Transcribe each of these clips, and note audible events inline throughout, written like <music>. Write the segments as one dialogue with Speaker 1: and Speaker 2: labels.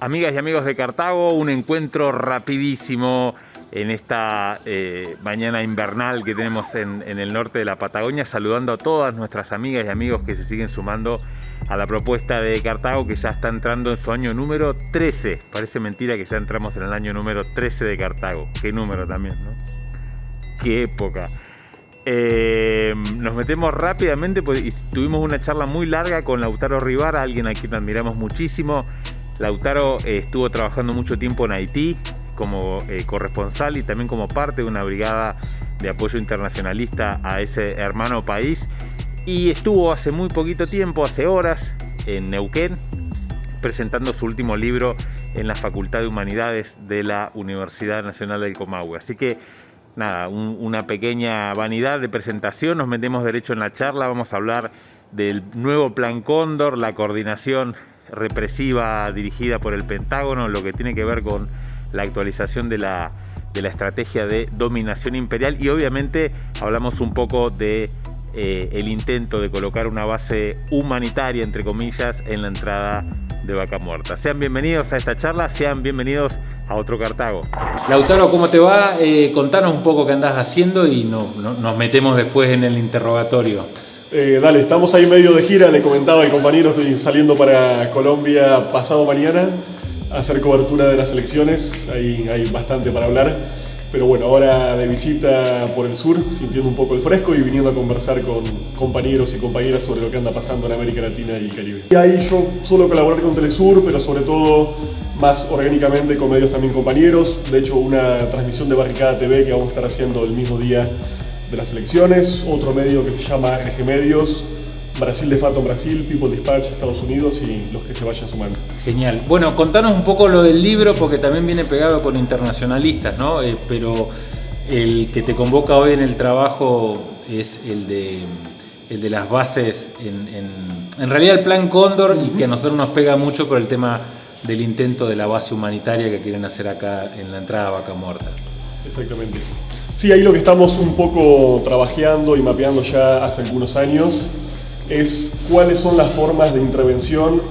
Speaker 1: Amigas y amigos de Cartago, un encuentro rapidísimo en esta eh, mañana invernal que tenemos en, el norte de la Patagonia, saludando a todas nuestras amigas y amigos que se siguen sumando a la propuesta de Cartago que ya está entrando en su año número 13. Parece mentira que ya entramos en el año número 13 de Cartago. Qué número también, ¿no? Qué época. Eh, nos metemos rápidamente, pues, tuvimos una charla muy larga con Lautaro Rivara, alguien a quien admiramos muchísimo, Lautaro eh, estuvo trabajando mucho tiempo en Haití como eh, corresponsal y también como parte de una brigada de apoyo internacionalista a ese hermano país. Y estuvo hace muy poquito tiempo, hace horas, en Neuquén presentando su último libro en la Facultad de Humanidades de la Universidad Nacional del Comahue. Así que nada, una pequeña vanidad de presentación, nos metemos derecho en la charla, vamos a hablar del nuevo Plan Cóndor, la coordinación represiva dirigida por el Pentágono, lo que tiene que ver con la actualización de la, estrategia de dominación imperial y obviamente hablamos un poco de eh, el intento de colocar una base humanitaria, entre comillas, en la entrada de Vaca Muerta. Sean bienvenidos a esta charla, sean bienvenidos a otro Cartago. Lautaro, ¿cómo te va? Eh, contanos un poco qué andás haciendo y nos metemos después en el interrogatorio.
Speaker 2: Eh, dale, estamos ahí medio de gira, le comentaba el compañero, estoy saliendo para Colombia pasado mañana a hacer cobertura de las elecciones, ahí hay bastante para hablar, pero bueno, ahora de visita por el sur, sintiendo un poco el fresco y viniendo a conversar con compañeros y compañeras sobre lo que anda pasando en América Latina y el Caribe. Y ahí yo suelo colaborar con Telesur, pero sobre todo más orgánicamente con medios también compañeros, de hecho una transmisión de Barricada TV que vamos a estar haciendo el mismo día de las elecciones, otro medio que se llama RG Medios, Brasil de Fato Brasil, People Dispatch Estados Unidos y los que se vayan sumando.
Speaker 1: Genial. Bueno, contanos un poco lo del libro porque también viene pegado con internacionalistas, ¿no? Eh, pero el que te convoca hoy en el trabajo es el de, el de las bases, en, en, realidad el plan Cóndor y que a nosotros nos pega mucho por el tema del intento de la base humanitaria que quieren hacer acá en la entrada a Vaca Muerta.
Speaker 2: Exactamente. Sí, ahí lo que estamos un poco trabajando y mapeando ya hace algunos años es cuáles son las formas de intervención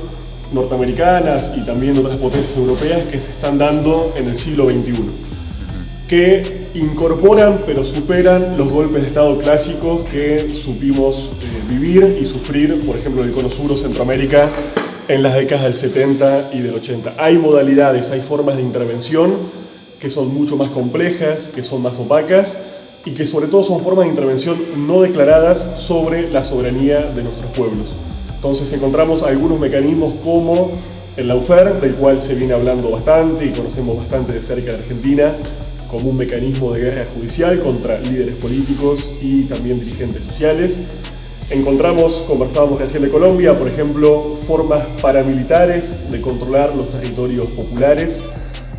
Speaker 2: norteamericanas y también otras potencias europeas que se están dando en el siglo XXI, que incorporan pero superan los golpes de Estado clásicos que supimos eh, vivir y sufrir, por ejemplo, en el Cono Centroamérica en las décadas del 70 y del 80. Hay modalidades, hay formas de intervención que son mucho más complejas, que son más opacas y que sobre todo son formas de intervención no declaradas sobre la soberanía de nuestros pueblos. Entonces encontramos algunos mecanismos como el Laufer, del cual se viene hablando bastante y conocemos bastante de cerca de Argentina, como un mecanismo de guerra judicial contra líderes políticos y también dirigentes sociales. Encontramos, conversábamos recién de Colombia, por ejemplo, formas paramilitares de controlar los territorios populares,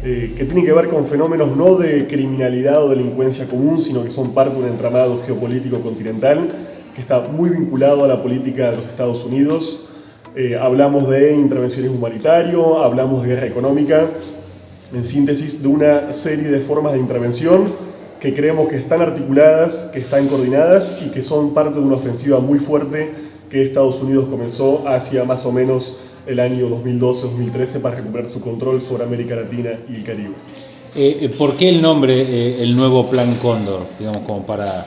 Speaker 2: eh, que tienen que ver con fenómenos no de criminalidad o delincuencia común, sino que son parte de un entramado geopolítico continental que está muy vinculado a la política de los Estados Unidos. Eh, hablamos de intervenciones humanitario, hablamos de guerra económica, en síntesis de una serie de formas de intervención que creemos que están articuladas, que están coordinadas y que son parte de una ofensiva muy fuerte que Estados Unidos comenzó hacia más o menos el año 2012-2013 para recuperar su control sobre América Latina y el Caribe.
Speaker 1: Eh, eh, ¿Por qué el nombre, eh, el nuevo Plan Cóndor? Digamos, como para,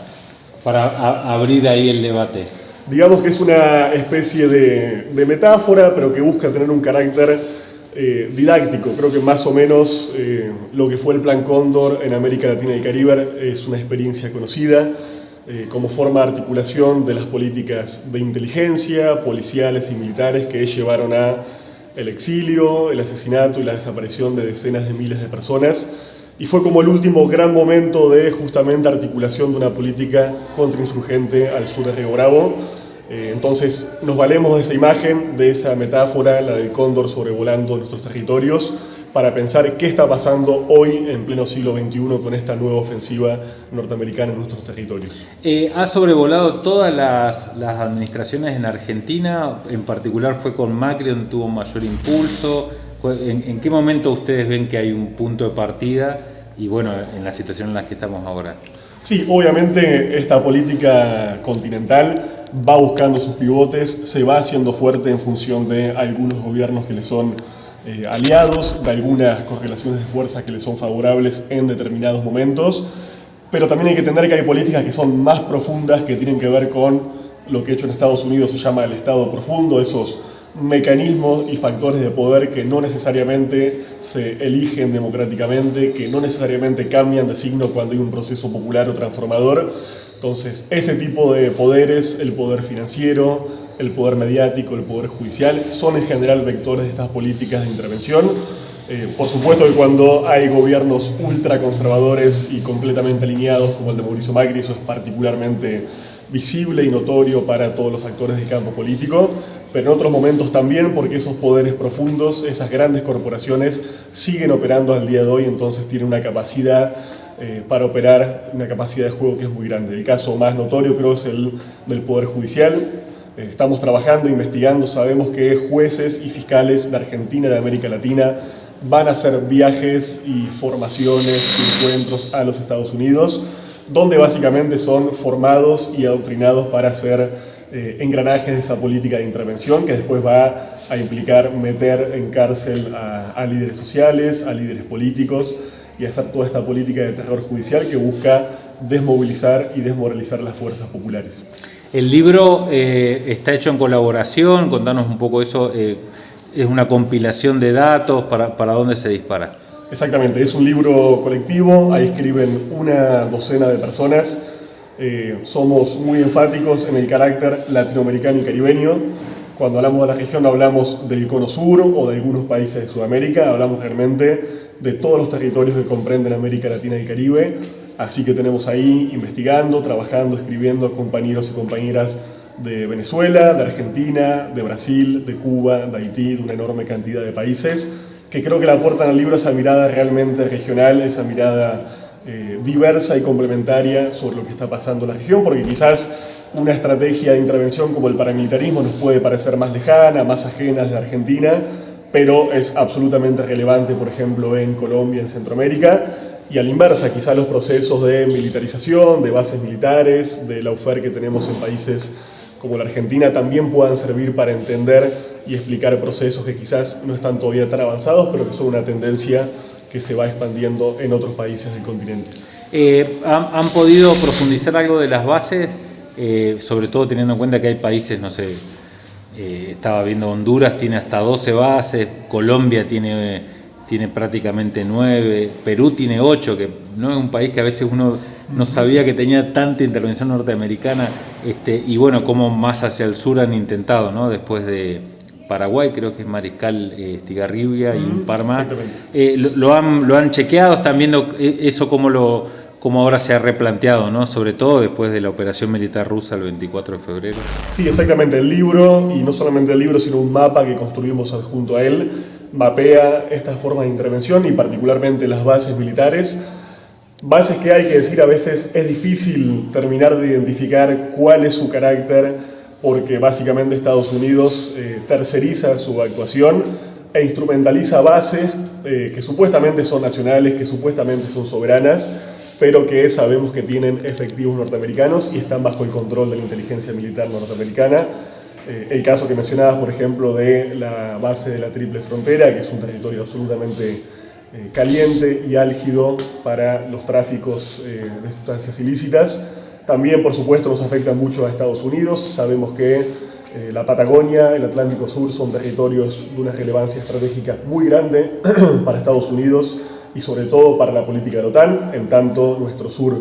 Speaker 1: para abrir ahí el debate.
Speaker 2: Digamos que es una especie de, de metáfora, pero que busca tener un carácter didáctico. Creo que más o menos lo que fue el Plan Cóndor en América Latina y el Caribe es una experiencia conocida eh, como forma de articulación de las políticas de inteligencia, policiales y militares que llevaron a el exilio, el asesinato y la desaparición de decenas de miles de personas y fue como el último gran momento de justamente articulación de una política contrainsurgente al sur de Río Bravo. Eh, entonces nos valemos de esa imagen, de esa metáfora, la del cóndor sobrevolando nuestros territorios, para pensar qué está pasando hoy en pleno siglo XXI con esta nueva ofensiva norteamericana en nuestros territorios.
Speaker 1: Eh, ha sobrevolado todas las, administraciones en Argentina, en particular fue con Macri donde tuvo mayor impulso. ¿En, ¿En, qué momento ustedes ven que hay un punto de partida y bueno, en la situación en la que estamos ahora?
Speaker 2: Sí, obviamente esta política continental va buscando sus pivotes, se va haciendo fuerte en función de algunos gobiernos que le son eh, aliados, de algunas correlaciones de fuerza que les son favorables en determinados momentos, pero también hay que entender que hay políticas que son más profundas, que tienen que ver con lo que hecho en Estados Unidos se llama el Estado profundo, esos mecanismos y factores de poder que no necesariamente se eligen democráticamente, que no necesariamente cambian de signo cuando hay un proceso popular o transformador. Entonces, ese tipo de poderes, el poder financiero, el poder mediático, el poder judicial, son en general vectores de estas políticas de intervención. Eh, por supuesto que cuando hay gobiernos ultraconservadores y completamente alineados, como el de Mauricio Macri, eso es particularmente visible y notorio para todos los actores del campo político, pero en otros momentos también porque esos poderes profundos, esas grandes corporaciones siguen operando al día de hoy, entonces tienen una capacidad eh, para operar, una capacidad de juego que es muy grande. El caso más notorio creo es el del Poder Judicial, eh, estamos trabajando, investigando, sabemos que jueces y fiscales de Argentina de América Latina van a hacer viajes y formaciones encuentros a los Estados Unidos, donde básicamente son formados y adoctrinados para hacer eh, engranajes de esa política de intervención que después va a implicar meter en cárcel a líderes sociales, a líderes políticos y hacer toda esta política de terror judicial que busca desmovilizar y desmoralizar las fuerzas populares.
Speaker 1: El libro eh, está hecho en colaboración, contanos un poco eso, eh, es una compilación de datos, para, ¿para dónde se dispara?
Speaker 2: Exactamente, es un libro colectivo, ahí escriben una docena de personas, eh, somos muy enfáticos en el carácter latinoamericano y caribeño, cuando hablamos de la región hablamos del cono sur o de algunos países de Sudamérica, hablamos realmente de todos los territorios que comprenden América Latina y Caribe, Así que tenemos ahí investigando, trabajando, escribiendo compañeros y compañeras de Venezuela, de Argentina, de Brasil, de Cuba, de Haití, de una enorme cantidad de países, que creo que le aportan al libro esa mirada realmente regional, esa mirada eh, diversa y complementaria sobre lo que está pasando en la región, porque quizás una estrategia de intervención como el paramilitarismo nos puede parecer más lejana, más ajena de Argentina, pero es absolutamente relevante, por ejemplo, en Colombia, en Centroamérica, y a la inversa, quizá los procesos de militarización, de bases militares, de la UFER que tenemos en países como la Argentina también puedan servir para entender y explicar procesos que quizás no están todavía tan avanzados, pero que son una tendencia que se va expandiendo en otros países del continente.
Speaker 1: Eh, ¿han, podido profundizar algo de las bases? Eh, sobre todo teniendo en cuenta que hay países, no sé, eh, estaba viendo Honduras, tiene hasta 12 bases, Colombia tiene tiene prácticamente nueve, Perú tiene ocho, que no es un país que a veces uno no sabía que tenía tanta intervención norteamericana, este, y bueno, como más hacia el sur han intentado, ¿no? Después de Paraguay, creo que es Mariscal eh, Estigarribia y un par más. Eh, lo, han, lo han chequeado, están viendo eh, eso como lo como ahora se ha replanteado, ¿no? sobre todo después de la operación militar rusa el 24 de febrero.
Speaker 2: Sí, exactamente, el libro, y no solamente el libro, sino un mapa que construimos junto a él, mapea estas formas de intervención y particularmente las bases militares. Bases que hay que decir a veces es difícil terminar de identificar cuál es su carácter porque básicamente Estados Unidos eh, terceriza su actuación e instrumentaliza bases eh, que supuestamente son nacionales, que supuestamente son soberanas, pero que sabemos que tienen efectivos norteamericanos y están bajo el control de la inteligencia militar norteamericana. Eh, el caso que mencionabas, por ejemplo, de la base de la Triple Frontera, que es un territorio absolutamente eh, caliente y álgido para los tráficos eh, de sustancias ilícitas. También, por supuesto, nos afecta mucho a Estados Unidos. Sabemos que la Patagonia, el Atlántico Sur son territorios de una relevancia estratégica muy grande <clears throat> para Estados Unidos y sobre todo para la política de la OTAN, en tanto nuestro sur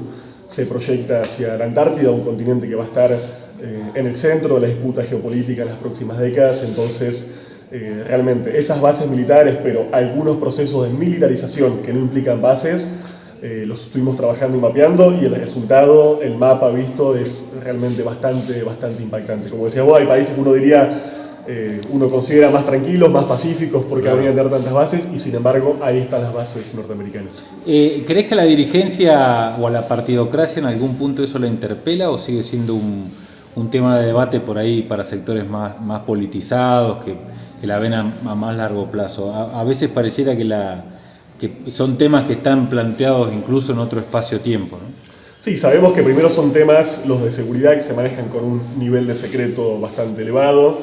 Speaker 2: se proyecta hacia la Antártida, un continente que va a estar eh, en el centro de la disputa geopolítica en las próximas décadas, entonces eh, realmente esas bases militares, pero algunos procesos de militarización que no implican bases, eh, los estuvimos trabajando y mapeando y el resultado, el mapa visto es realmente bastante, bastante impactante. Como decía vos, hay países que uno diría, uno considera más tranquilos, más pacíficos porque claro. habrían tener tantas bases y sin embargo ahí están las bases norteamericanas.
Speaker 1: ¿Crees que a la dirigencia o a la partidocracia en algún punto eso la interpela o sigue siendo un, un tema de debate por ahí para sectores más, más politizados, que, que la ven a, más largo plazo. A, veces pareciera que, la, que son temas que están planteados incluso en otro espacio-tiempo. ¿no?
Speaker 2: Sí, sabemos que primero son temas, los de seguridad, que se manejan con un nivel de secreto bastante elevado.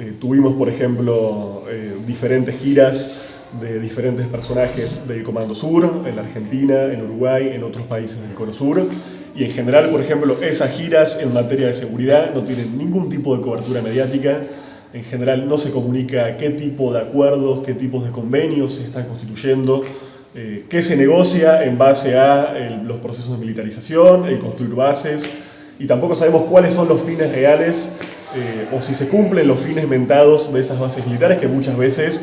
Speaker 2: Eh, tuvimos, por ejemplo, eh, diferentes giras de diferentes personajes del Comando Sur, en la Argentina, en Uruguay, en otros países del Cono Sur. Y en general, por ejemplo, esas giras en materia de seguridad no tienen ningún tipo de cobertura mediática. En general no se comunica qué tipo de acuerdos, qué tipos de convenios se están constituyendo, eh, qué se negocia en base a los procesos de militarización, el construir bases, y tampoco sabemos cuáles son los fines reales eh, o si se cumplen los fines mentados de esas bases militares que muchas veces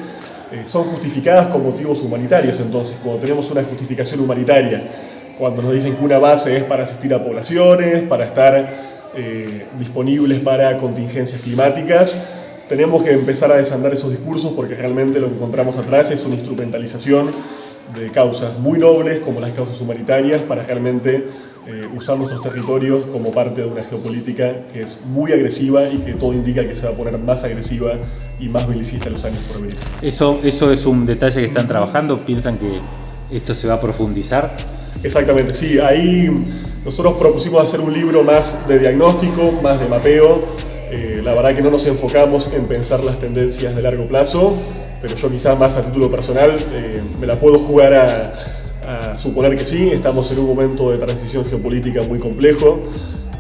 Speaker 2: eh, son justificadas con motivos humanitarios. Entonces, cuando tenemos una justificación humanitaria, cuando nos dicen que una base es para asistir a poblaciones, para estar eh, disponibles para contingencias climáticas, tenemos que empezar a desandar esos discursos porque realmente lo que encontramos atrás es una instrumentalización de causas muy nobles como las causas humanitarias para realmente eh, usar nuestros territorios como parte de una geopolítica que es muy agresiva y que todo indica que se va a poner más agresiva y más belicista en los años por venir.
Speaker 3: Eso, eso es un detalle que están trabajando, piensan que esto se va a profundizar.
Speaker 2: Exactamente, sí, ahí nosotros propusimos hacer un libro más de diagnóstico, más de mapeo, eh, la verdad que no nos enfocamos en pensar las tendencias de largo plazo, pero yo quizás más a título personal eh, me la puedo jugar a, a suponer que sí, estamos en un momento de transición geopolítica muy complejo.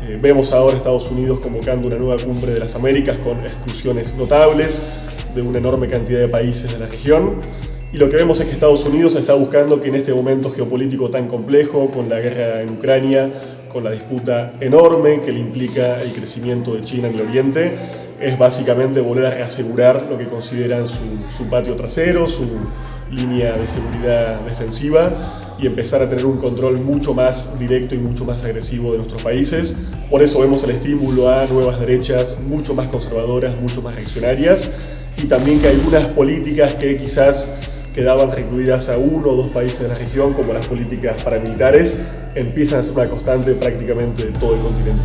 Speaker 2: Eh, vemos ahora Estados Unidos convocando una nueva cumbre de las Américas con exclusiones notables de una enorme cantidad de países de la región. Y lo que vemos es que Estados Unidos está buscando que en este momento geopolítico tan complejo, con la guerra en Ucrania, con la disputa enorme que le implica el crecimiento de China en el Oriente, es básicamente volver a reasegurar lo que consideran su, su patio trasero, su línea de seguridad defensiva y empezar a tener un control mucho más directo y mucho más agresivo de nuestros países. Por eso vemos el estímulo a nuevas derechas mucho más conservadoras, mucho más reaccionarias y también que algunas políticas que quizás quedaban recluidas a uno o dos países de la región, como las políticas paramilitares, empiezan a ser una constante prácticamente de todo el continente.